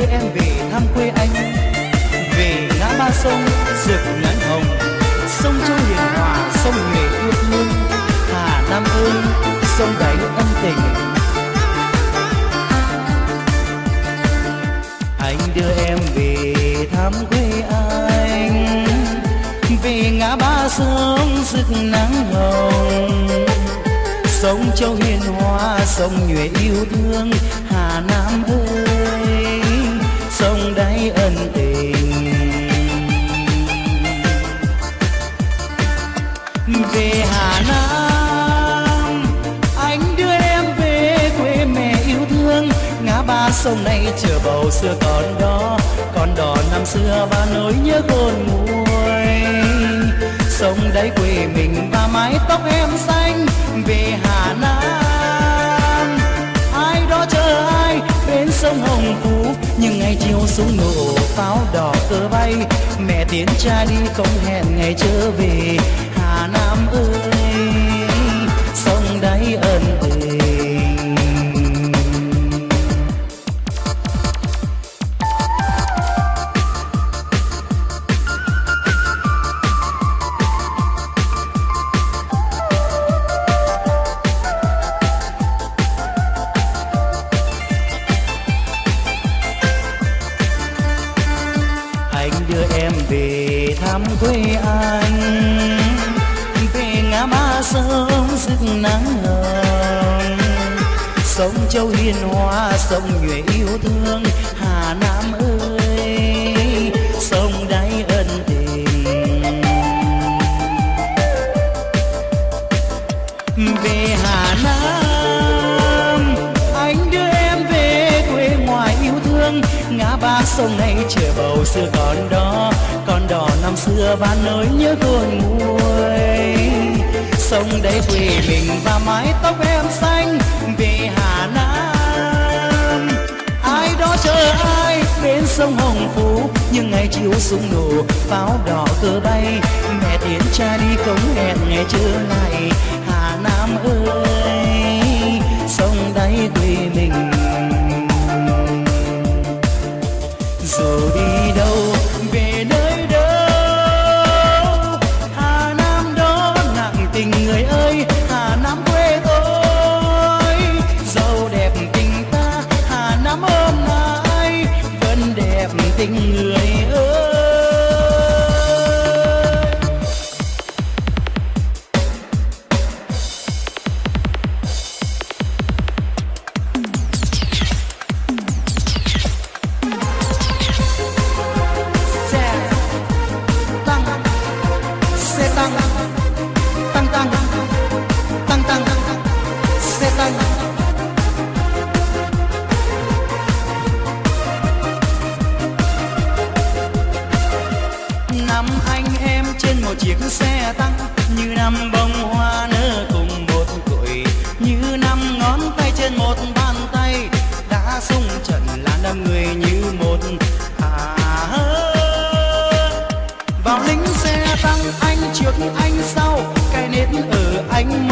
đưa em về thăm quê anh. Về ngã ba sông, rực nắng hồng. Sông châu hiền hòa, sông nhuệ yêu thương hà nam ơi sông đáy ân tình. Anh đưa em về thăm quê anh. Về ngã ba sông, rực nắng hồng. Sông châu hiền hòa, sông nhuệ yêu thương. Hà nam ơi sông đáy ân tình. Về hà nam, anh đưa em về quê mẹ yêu thương. Ngã ba sông này chờ bầu xưa còn đó còn đò năm xưa và nỗi nhớ cồn nguôi. Sông đáy quê mình và mái tóc em xanh. Về hà nam áo đỏ cờ bay. Mẹ tiến cha đi, không hẹn ngày trở về. Hà nam ơi. Thăm quê anh. Về ngã ba sông rực nắng hồng sông châu hiền hòa, sông nhuệ yêu thương hà nam ơi. Sông đáy ân tình. Về Hà Nam, anh đưa em về quê ngoài yêu thương. Ngã ba sông này chờ bầu xưa còn đó năm xưa và nỗi nhớ cồn nguôi. Sông đấy quê mình và mái tóc em xanh về Hà Nam. Ai đó chờ ai bên sông Hồng Phú nhưng ngày chiều súng nổ, pháo đỏ cơ bay. Mẹ tiến cha đi cống hẹn ngày trưa này, Hà Nam ơi sông đáy quê mình. Dù đi đâu tình người ngón tay trên một bàn tay, đã sung trận là năm người như một. Hà vào lính xe tăng anh trước anh sau, cái nết ở anh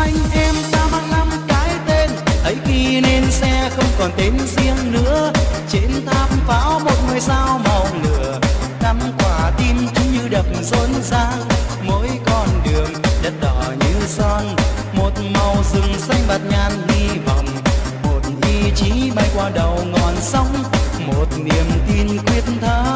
anh em ta mang năm cái tên. Ấy khi nên xe không còn tên riêng nữa. Trên tháp pháo một ngôi sao màu lửa. Năm quả tim chúng như đập rộn ràng. Mỗi con đường đất đỏ như son. Một màu rừng xanh bạt ngàn hy vọng. Một ý chí bay qua đầu ngọn sóng. Một niềm tin quyết thắng.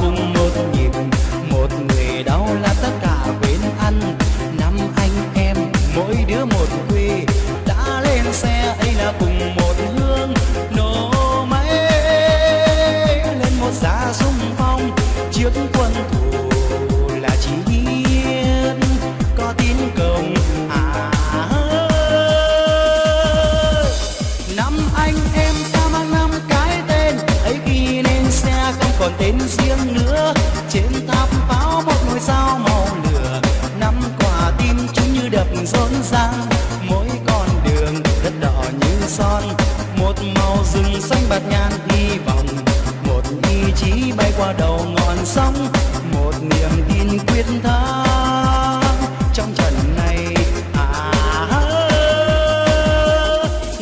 Cùng một nhịp, một người đau là tất cả bên anh năm anh em, mỗi đứa một quê, đã lên xe ấy là cùng một hương. Nổ máy lên một giá sung phong chiếc quân thù là chỉ hiến có tin công à. Năm anh em còn tên riêng nữa, trên tháp pháo một ngôi sao màu lửa. Năm quả tim chúng như đập rộn ràng, mỗi con đường đất đỏ như son. Một màu rừng xanh bạt ngàn hy vọng, một ý chí bay qua đầu ngọn sóng. Một niềm tin quyết thắng trong trận này. À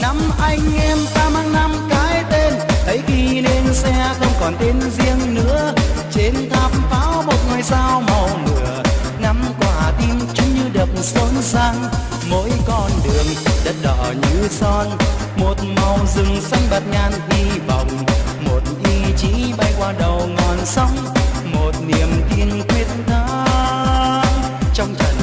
năm anh em ta mang năm cái tên. Ấy khi lên xe không còn tên riêng. Như sang xôn xang mỗi con đường đất đỏ như son. Một màu rừng xanh bạt ngàn hy vọng, một ý chí bay qua đầu ngọn sóng, một niềm tin quyết thắng trong trận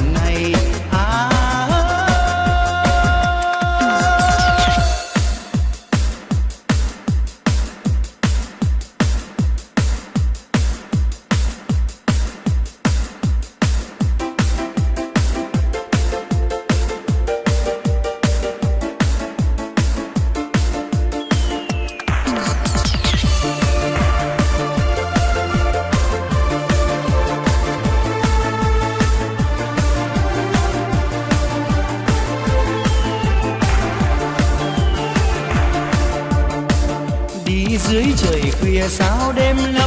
sao đêm nay